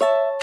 you